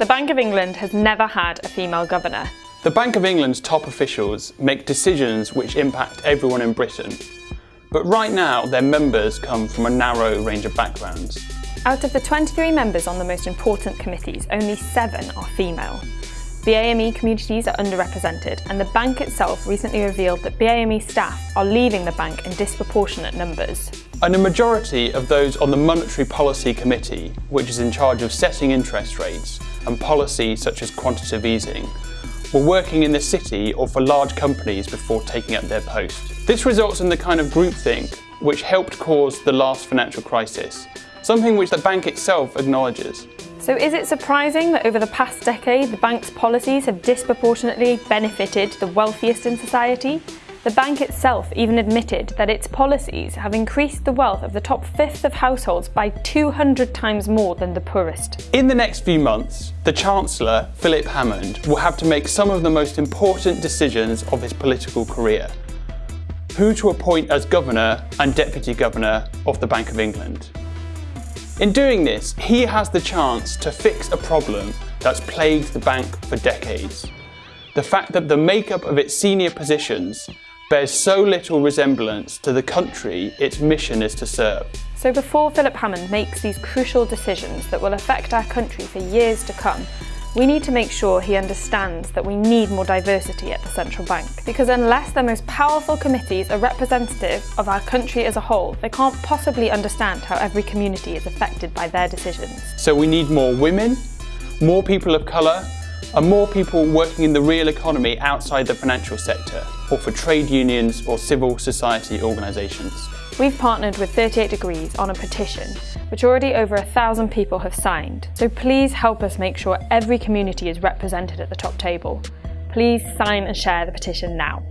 The Bank of England has never had a female governor. The Bank of England's top officials make decisions which impact everyone in Britain. But right now, their members come from a narrow range of backgrounds. Out of the 23 members on the most important committees, only seven are female. BAME communities are underrepresented and the bank itself recently revealed that BAME staff are leaving the bank in disproportionate numbers. And a majority of those on the Monetary Policy Committee, which is in charge of setting interest rates and policy such as quantitative easing, were working in the city or for large companies before taking up their post. This results in the kind of groupthink which helped cause the last financial crisis, something which the bank itself acknowledges. So is it surprising that over the past decade the bank's policies have disproportionately benefited the wealthiest in society? The bank itself even admitted that its policies have increased the wealth of the top fifth of households by 200 times more than the poorest. In the next few months, the Chancellor, Philip Hammond, will have to make some of the most important decisions of his political career. Who to appoint as Governor and Deputy Governor of the Bank of England. In doing this, he has the chance to fix a problem that's plagued the bank for decades. The fact that the makeup of its senior positions bears so little resemblance to the country its mission is to serve. So before Philip Hammond makes these crucial decisions that will affect our country for years to come, we need to make sure he understands that we need more diversity at the central bank. Because unless the most powerful committees are representative of our country as a whole, they can't possibly understand how every community is affected by their decisions. So we need more women, more people of colour, and more people working in the real economy outside the financial sector, or for trade unions or civil society organisations. We've partnered with 38 Degrees on a petition, which already over a thousand people have signed. So please help us make sure every community is represented at the top table. Please sign and share the petition now.